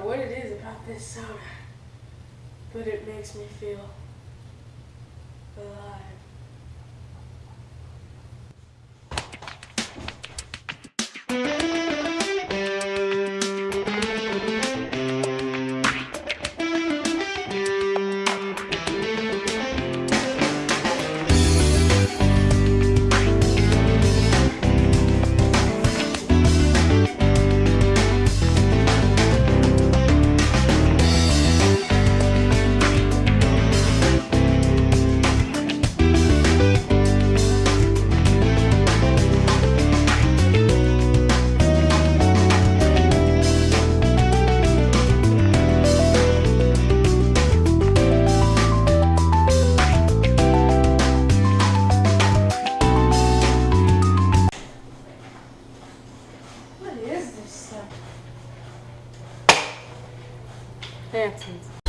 know what it is about this soda, but it makes me feel alive. Hamptons